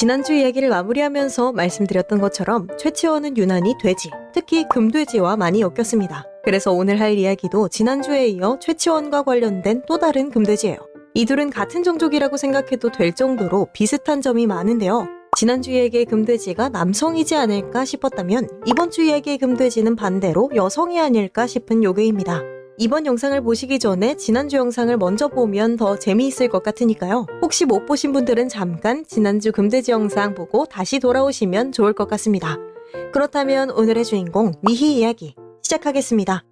지난주 이야기를 마무리하면서 말씀드렸던 것처럼 최치원은 유난히 돼지, 특히 금돼지와 많이 엮였습니다. 그래서 오늘 할 이야기도 지난주에 이어 최치원과 관련된 또 다른 금돼지예요. 이 둘은 같은 종족이라고 생각해도 될 정도로 비슷한 점이 많은데요. 지난주 이야기의 금돼지가 남성이지 않을까 싶었다면 이번 주 이야기의 금돼지는 반대로 여성이 아닐까 싶은 요괴입니다. 이번 영상을 보시기 전에 지난주 영상을 먼저 보면 더 재미있을 것 같으니까요. 혹시 못 보신 분들은 잠깐 지난주 금돼지 영상 보고 다시 돌아오시면 좋을 것 같습니다. 그렇다면 오늘의 주인공 미희 이야기 시작하겠습니다.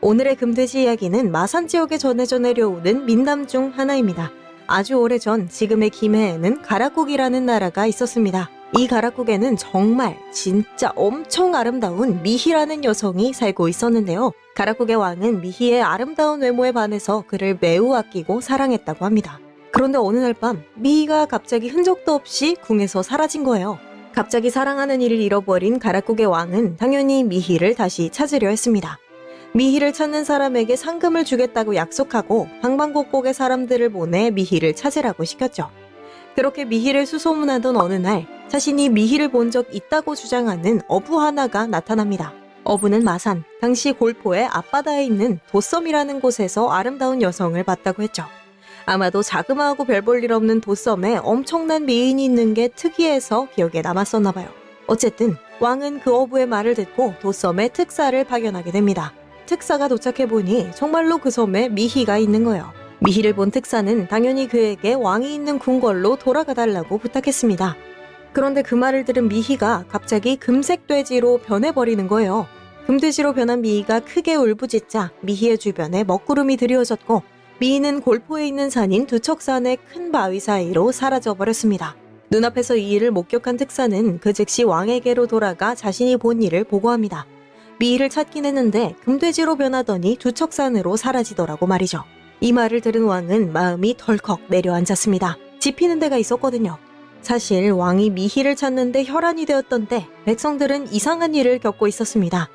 오늘의 금돼지 이야기는 마산 지역에 전해져 내려오는 민담 중 하나입니다. 아주 오래전 지금의 김해에는 가락국이라는 나라가 있었습니다. 이 가락국에는 정말 진짜 엄청 아름다운 미희라는 여성이 살고 있었는데요. 가락국의 왕은 미희의 아름다운 외모에 반해서 그를 매우 아끼고 사랑했다고 합니다. 그런데 어느 날 밤 미희가 갑자기 흔적도 없이 궁에서 사라진 거예요. 갑자기 사랑하는 이를 잃어버린 가락국의 왕은 당연히 미희를 다시 찾으려 했습니다. 미희를 찾는 사람에게 상금을 주겠다고 약속하고 방방곡곡의 사람들을 보내 미희를 찾으라고 시켰죠. 그렇게 미희를 수소문하던 어느 날 자신이 미희를 본 적 있다고 주장하는 어부 하나가 나타납니다. 어부는 마산, 당시 골포의 앞바다에 있는 도섬이라는 곳에서 아름다운 여성을 봤다고 했죠. 아마도 자그마하고 별 볼 일 없는 도섬에 엄청난 미인이 있는 게 특이해서 기억에 남았었나 봐요. 어쨌든 왕은 그 어부의 말을 듣고 도섬에 특사를 파견하게 됩니다. 특사가 도착해보니 정말로 그 섬에 미희가 있는 거예요. 미희를 본 특사는 당연히 그에게 왕이 있는 궁궐로 돌아가 달라고 부탁했습니다. 그런데 그 말을 들은 미희가 갑자기 금색 돼지로 변해버리는 거예요. 금돼지로 변한 미희가 크게 울부짖자 미희의 주변에 먹구름이 드리워졌고 미희는 골포에 있는 산인 두척산의 큰 바위 사이로 사라져 버렸습니다. 눈앞에서 이 일을 목격한 특사는 그 즉시 왕에게로 돌아가 자신이 본 일을 보고합니다. 미희를 찾긴 했는데 금돼지로 변하더니 두척산으로 사라지더라고 말이죠. 이 말을 들은 왕은 마음이 덜컥 내려앉았습니다. 집히는 데가 있었거든요. 사실 왕이 미희를 찾는데 혈안이 되었던 때 백성들은 이상한 일을 겪고 있었습니다.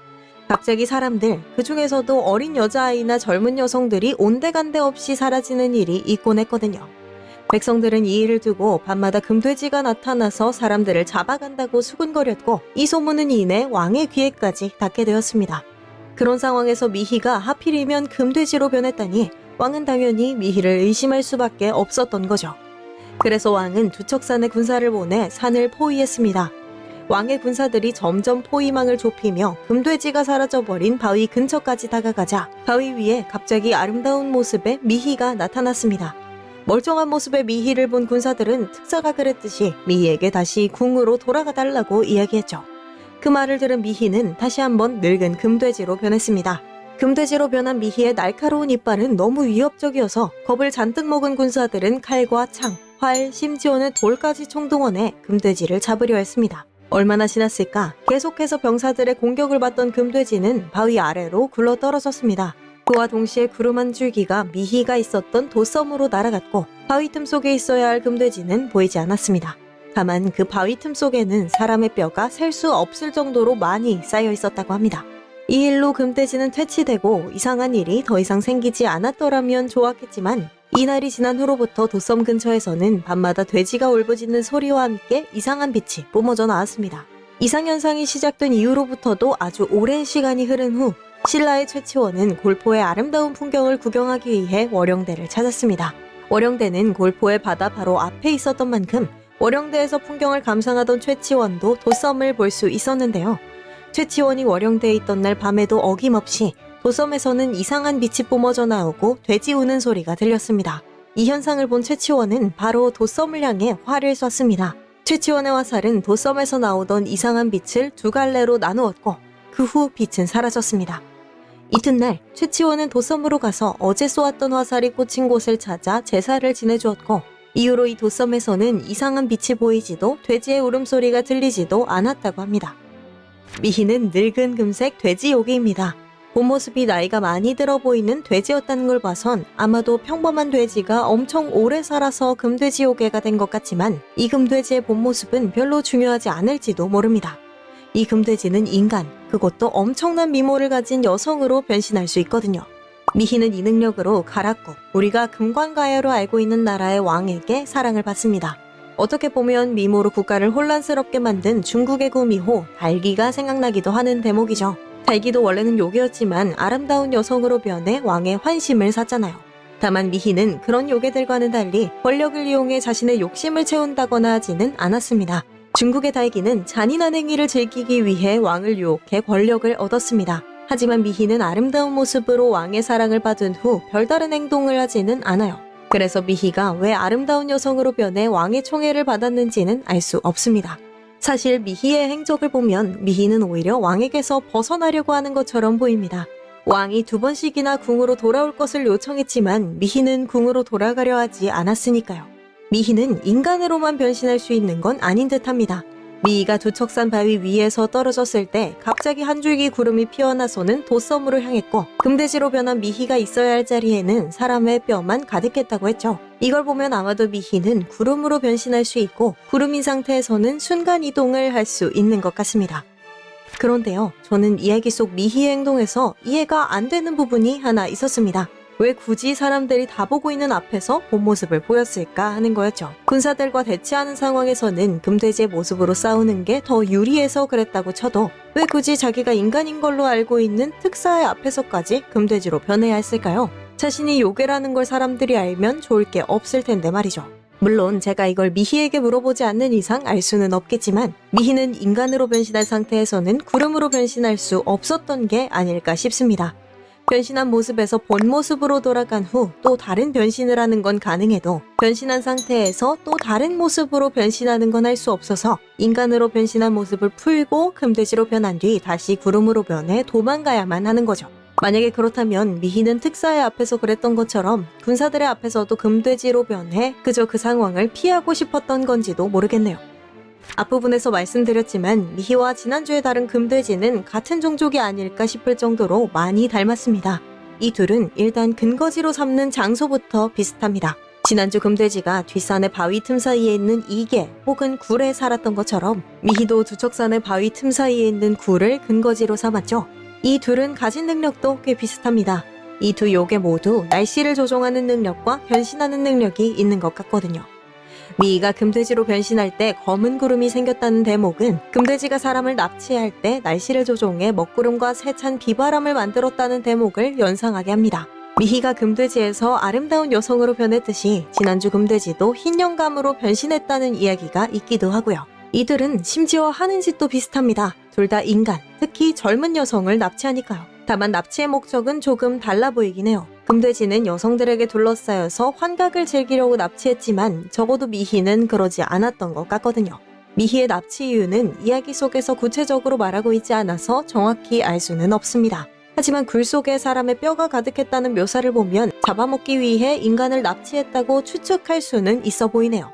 갑자기 사람들, 그 중에서도 어린 여자아이나 젊은 여성들이 온데간데 없이 사라지는 일이 있곤 했거든요. 백성들은 이 일을 두고 밤마다 금돼지가 나타나서 사람들을 잡아간다고 수군거렸고 이 소문은 이내 왕의 귀에까지 닿게 되었습니다. 그런 상황에서 미희가 하필이면 금돼지로 변했다니 왕은 당연히 미희를 의심할 수밖에 없었던 거죠. 그래서 왕은 두척산에 군사를 보내 산을 포위했습니다. 왕의 군사들이 점점 포위망을 좁히며 금돼지가 사라져버린 바위 근처까지 다가가자 바위 위에 갑자기 아름다운 모습의 미희가 나타났습니다. 멀쩡한 모습의 미희를 본 군사들은 특사가 그랬듯이 미희에게 다시 궁으로 돌아가 달라고 이야기했죠. 그 말을 들은 미희는 다시 한번 늙은 금돼지로 변했습니다. 금돼지로 변한 미희의 날카로운 이빨은 너무 위협적이어서 겁을 잔뜩 먹은 군사들은 칼과 창, 활, 심지어는 돌까지 총동원해 금돼지를 잡으려 했습니다. 얼마나 지났을까 계속해서 병사들의 공격을 받던 금돼지는 바위 아래로 굴러 떨어졌습니다. 그와 동시에 구름 한 줄기가 미희가 있었던 도섬으로 날아갔고 바위 틈 속에 있어야 할 금돼지는 보이지 않았습니다. 다만 그 바위 틈 속에는 사람의 뼈가 셀 수 없을 정도로 많이 쌓여 있었다고 합니다. 이 일로 금돼지는 퇴치되고 이상한 일이 더 이상 생기지 않았더라면 좋았겠지만 이날이 지난 후로부터 도섬 근처에서는 밤마다 돼지가 울부짖는 소리와 함께 이상한 빛이 뿜어져 나왔습니다. 이상현상이 시작된 이후로부터도 아주 오랜 시간이 흐른 후 신라의 최치원은 골포의 아름다운 풍경을 구경하기 위해 월영대를 찾았습니다. 월영대는 골포의 바다 바로 앞에 있었던 만큼 월영대에서 풍경을 감상하던 최치원도 도섬을 볼 수 있었는데요. 최치원이 월영대에 있던 날 밤에도 어김없이 도섬에서는 이상한 빛이 뿜어져 나오고 돼지 우는 소리가 들렸습니다. 이 현상을 본 최치원은 바로 도섬을 향해 활을 쐈습니다. 최치원의 화살은 도섬에서 나오던 이상한 빛을 두 갈래로 나누었고 그 후 빛은 사라졌습니다. 이튿날 최치원은 도섬으로 가서 어제 쏘았던 화살이 꽂힌 곳을 찾아 제사를 지내주었고 이후로 이 도섬에서는 이상한 빛이 보이지도 돼지의 울음소리가 들리지도 않았다고 합니다. 미희는 늙은 금색 돼지 요기입니다. 본 모습이 나이가 많이 들어 보이는 돼지였다는 걸 봐선 아마도 평범한 돼지가 엄청 오래 살아서 금돼지 요괴가 된 것 같지만 이 금돼지의 본 모습은 별로 중요하지 않을지도 모릅니다. 이 금돼지는 인간, 그것도 엄청난 미모를 가진 여성으로 변신할 수 있거든요. 미희는 이 능력으로 가락국, 우리가 금관가야로 알고 있는 나라의 왕에게 사랑을 받습니다. 어떻게 보면 미모로 국가를 혼란스럽게 만든 중국의 구미호 달기가 생각나기도 하는 대목이죠. 달기도 원래는 요괴였지만 아름다운 여성으로 변해 왕의 환심을 샀잖아요. 다만 미희는 그런 요괴들과는 달리 권력을 이용해 자신의 욕심을 채운다거나 하지는 않았습니다. 중국의 달기는 잔인한 행위를 즐기기 위해 왕을 유혹해 권력을 얻었습니다. 하지만 미희는 아름다운 모습으로 왕의 사랑을 받은 후 별다른 행동을 하지는 않아요. 그래서 미희가 왜 아름다운 여성으로 변해 왕의 총애를 받았는지는 알 수 없습니다. 사실 미희의 행적을 보면 미희는 오히려 왕에게서 벗어나려고 하는 것처럼 보입니다. 왕이 두 번씩이나 궁으로 돌아올 것을 요청했지만 미희는 궁으로 돌아가려 하지 않았으니까요. 미희는 인간으로만 변신할 수 있는 건 아닌 듯합니다. 미희가 두척산 바위 위에서 떨어졌을 때 갑자기 한 줄기 구름이 피어나서는 도섬으로 향했고 금돼지로 변한 미희가 있어야 할 자리에는 사람의 뼈만 가득했다고 했죠. 이걸 보면 아마도 미희는 구름으로 변신할 수 있고 구름인 상태에서는 순간 이동을 할 수 있는 것 같습니다. 그런데요, 저는 이야기 속 미희의 행동에서 이해가 안 되는 부분이 하나 있었습니다. 왜 굳이 사람들이 다 보고 있는 앞에서 본 모습을 보였을까 하는 거였죠. 군사들과 대치하는 상황에서는 금돼지의 모습으로 싸우는 게 더 유리해서 그랬다고 쳐도 왜 굳이 자기가 인간인 걸로 알고 있는 특사의 앞에서까지 금돼지로 변해야 했을까요? 자신이 요괴라는 걸 사람들이 알면 좋을 게 없을 텐데 말이죠. 물론 제가 이걸 미희에게 물어보지 않는 이상 알 수는 없겠지만 미희는 인간으로 변신한 상태에서는 구름으로 변신할 수 없었던 게 아닐까 싶습니다. 변신한 모습에서 본 모습으로 돌아간 후 또 다른 변신을 하는 건 가능해도 변신한 상태에서 또 다른 모습으로 변신하는 건 할 수 없어서 인간으로 변신한 모습을 풀고 금돼지로 변한 뒤 다시 구름으로 변해 도망가야만 하는 거죠. 만약에 그렇다면 미희는 특사의 앞에서 그랬던 것처럼 군사들의 앞에서도 금돼지로 변해 그저 그 상황을 피하고 싶었던 건지도 모르겠네요. 앞부분에서 말씀드렸지만 미희와 지난주에 다른 금돼지는 같은 종족이 아닐까 싶을 정도로 많이 닮았습니다. 이 둘은 일단 근거지로 삼는 장소부터 비슷합니다. 지난주 금돼지가 뒷산의 바위 틈 사이에 있는 이계 혹은 굴에 살았던 것처럼 미희도 두척산의 바위 틈 사이에 있는 굴을 근거지로 삼았죠. 이 둘은 가진 능력도 꽤 비슷합니다. 이 두 요괴 모두 날씨를 조종하는 능력과 변신하는 능력이 있는 것 같거든요. 미이가 금돼지로 변신할 때 검은 구름이 생겼다는 대목은 금돼지가 사람을 납치할 때 날씨를 조종해 먹구름과 세찬 비바람을 만들었다는 대목을 연상하게 합니다. 미희가 금돼지에서 아름다운 여성으로 변했듯이 지난주 금돼지도 흰 영감으로 변신했다는 이야기가 있기도 하고요. 이들은 심지어 하는 짓도 비슷합니다. 둘 다 인간, 특히 젊은 여성을 납치하니까요. 다만 납치의 목적은 조금 달라 보이긴 해요. 금돼지는 여성들에게 둘러싸여서 환각을 즐기려고 납치했지만 적어도 미희는 그러지 않았던 것 같거든요. 미희의 납치 이유는 이야기 속에서 구체적으로 말하고 있지 않아서 정확히 알 수는 없습니다. 하지만 굴 속에 사람의 뼈가 가득했다는 묘사를 보면 잡아먹기 위해 인간을 납치했다고 추측할 수는 있어 보이네요.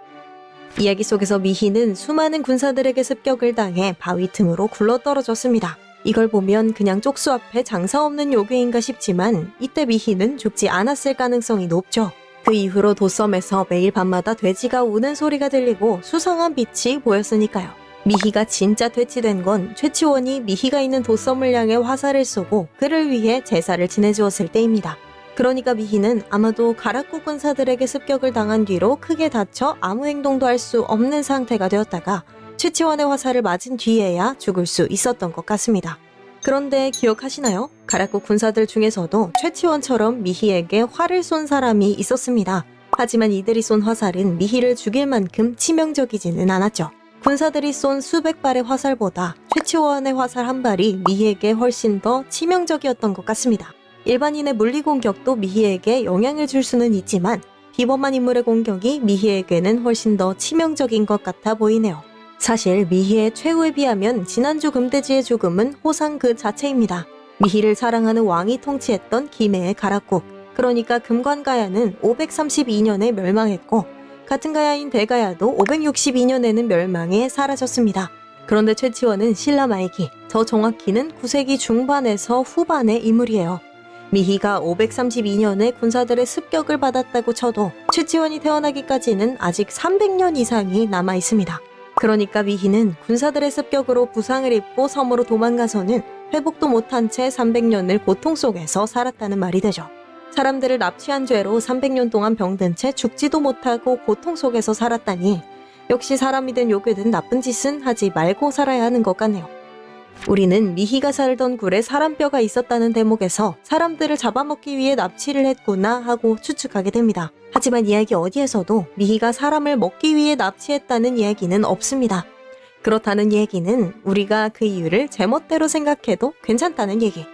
이야기 속에서 미희는 수많은 군사들에게 습격을 당해 바위 틈으로 굴러떨어졌습니다. 이걸 보면 그냥 쪽수 앞에 장사 없는 요괴인가 싶지만 이때 미희는 죽지 않았을 가능성이 높죠. 그 이후로 도섬에서 매일 밤마다 돼지가 우는 소리가 들리고 수상한 빛이 보였으니까요. 미희가 진짜 퇴치된 건 최치원이 미희가 있는 도섬을 향해 화살을 쏘고 그를 위해 제사를 지내주었을 때입니다. 그러니까 미희는 아마도 가락구 군사들에게 습격을 당한 뒤로 크게 다쳐 아무 행동도 할 수 없는 상태가 되었다가 최치원의 화살을 맞은 뒤에야 죽을 수 있었던 것 같습니다. 그런데 기억하시나요? 가락구 군사들 중에서도 최치원처럼 미희에게 활을 쏜 사람이 있었습니다. 하지만 이들이 쏜 화살은 미희를 죽일 만큼 치명적이지는 않았죠. 군사들이 쏜 수백 발의 화살보다 최치원의 화살 한 발이 미희에게 훨씬 더 치명적이었던 것 같습니다. 일반인의 물리 공격도 미희에게 영향을 줄 수는 있지만 비범한 인물의 공격이 미희에게는 훨씬 더 치명적인 것 같아 보이네요. 사실 미희의 최후에 비하면 지난주 금돼지의 죽음은 호상 그 자체입니다. 미희를 사랑하는 왕이 통치했던 김해의 가락국, 그러니까 금관가야는 532년에 멸망했고 같은 가야인 대가야도 562년에는 멸망해 사라졌습니다. 그런데 최치원은 신라 말기, 더 정확히는 9세기 중반에서 후반의 인물이에요. 미희가 532년에 군사들의 습격을 받았다고 쳐도 최치원이 태어나기까지는 아직 300년 이상이 남아 있습니다. 그러니까 미희는 군사들의 습격으로 부상을 입고 섬으로 도망가서는 회복도 못한 채 300년을 고통 속에서 살았다는 말이 되죠. 사람들을 납치한 죄로 300년 동안 병든 채 죽지도 못하고 고통 속에서 살았다니 역시 사람이 된 요괴든 나쁜 짓은 하지 말고 살아야 하는 것 같네요. 우리는 미희가 살던 굴에 사람뼈가 있었다는 대목에서 사람들을 잡아먹기 위해 납치를 했구나 하고 추측하게 됩니다. 하지만 이야기 어디에서도 미희가 사람을 먹기 위해 납치했다는 이야기는 없습니다. 그렇다는 얘기는 우리가 그 이유를 제멋대로 생각해도 괜찮다는 얘기.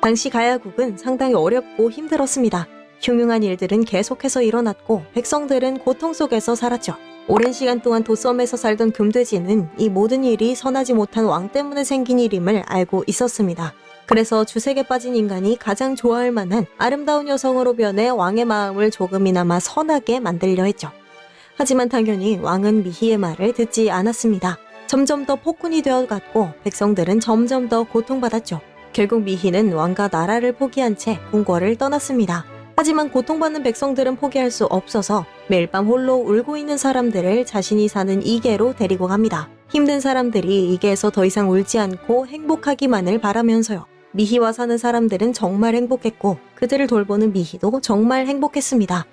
당시 가야국은 상당히 어렵고 힘들었습니다. 흉흉한 일들은 계속해서 일어났고 백성들은 고통 속에서 살았죠. 오랜 시간 동안 도섬에서 살던 금돼지는 이 모든 일이 선하지 못한 왕 때문에 생긴 일임을 알고 있었습니다. 그래서 주색에 빠진 인간이 가장 좋아할 만한 아름다운 여성으로 변해 왕의 마음을 조금이나마 선하게 만들려 했죠. 하지만 당연히 왕은 미희의 말을 듣지 않았습니다. 점점 더 폭군이 되어갔고 백성들은 점점 더 고통받았죠. 결국 미희는 왕과 나라를 포기한 채 궁궐을 떠났습니다. 하지만 고통받는 백성들은 포기할 수 없어서 매일 밤 홀로 울고 있는 사람들을 자신이 사는 이계로 데리고 갑니다. 힘든 사람들이 이계에서 더 이상 울지 않고 행복하기만을 바라면서요. 미희와 사는 사람들은 정말 행복했고 그들을 돌보는 미희도 정말 행복했습니다.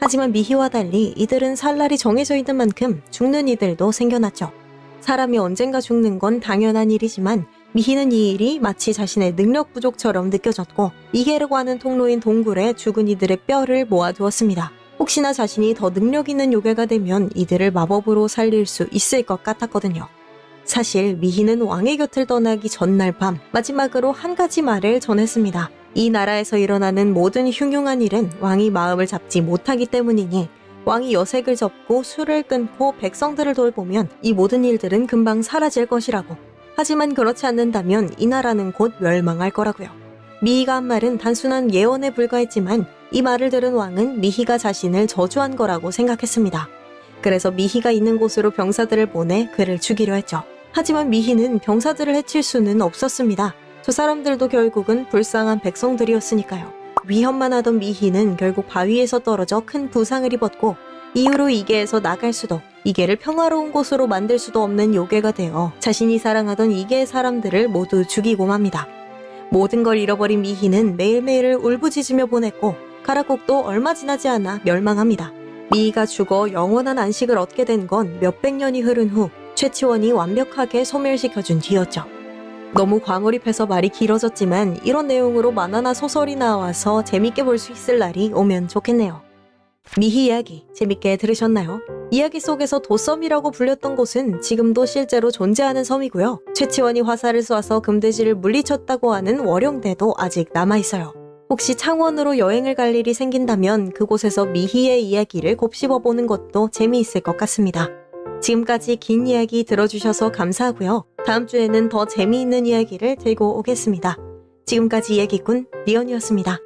하지만 미희와 달리 이들은 살 날이 정해져 있는 만큼 죽는 이들도 생겨났죠. 사람이 언젠가 죽는 건 당연한 일이지만 미희는 이 일이 마치 자신의 능력 부족처럼 느껴졌고 이계라고 하는 통로인 동굴에 죽은 이들의 뼈를 모아두었습니다. 혹시나 자신이 더 능력 있는 요괴가 되면 이들을 마법으로 살릴 수 있을 것 같았거든요. 사실 미희는 왕의 곁을 떠나기 전날 밤 마지막으로 한 가지 말을 전했습니다. 이 나라에서 일어나는 모든 흉흉한 일은 왕이 마음을 잡지 못하기 때문이니 왕이 여색을 접고 술을 끊고 백성들을 돌보면 이 모든 일들은 금방 사라질 것이라고. 하지만 그렇지 않는다면 이 나라는 곧 멸망할 거라고요. 미희가 한 말은 단순한 예언에 불과했지만 이 말을 들은 왕은 미희가 자신을 저주한 거라고 생각했습니다. 그래서 미희가 있는 곳으로 병사들을 보내 그를 죽이려 했죠. 하지만 미희는 병사들을 해칠 수는 없었습니다. 저 사람들도 결국은 불쌍한 백성들이었으니까요. 위험만 하던 미희는 결국 바위에서 떨어져 큰 부상을 입었고 이후로 이계에서 나갈 수도 이계를 평화로운 곳으로 만들 수도 없는 요괴가 되어 자신이 사랑하던 이계의 사람들을 모두 죽이고 맙니다. 모든 걸 잃어버린 미희는 매일매일을 울부짖으며 보냈고 가라국도 얼마 지나지 않아 멸망합니다. 미희가 죽어 영원한 안식을 얻게 된 건 몇백 년이 흐른 후 최치원이 완벽하게 소멸시켜준 뒤였죠. 너무 광어립해서 말이 길어졌지만 이런 내용으로 만화나 소설이 나와서 재밌게 볼 수 있을 날이 오면 좋겠네요. 미희 이야기 재밌게 들으셨나요? 이야기 속에서 도섬이라고 불렸던 곳은 지금도 실제로 존재하는 섬이고요. 최치원이 화살을 쏴서 금돼지를 물리쳤다고 하는 월영대도 아직 남아있어요. 혹시 창원으로 여행을 갈 일이 생긴다면 그곳에서 미희의 이야기를 곱씹어보는 것도 재미있을 것 같습니다. 지금까지 긴 이야기 들어주셔서 감사하고요. 다음 주에는 더 재미있는 이야기를 들고 오겠습니다. 지금까지 이야기꾼 리언이었습니다.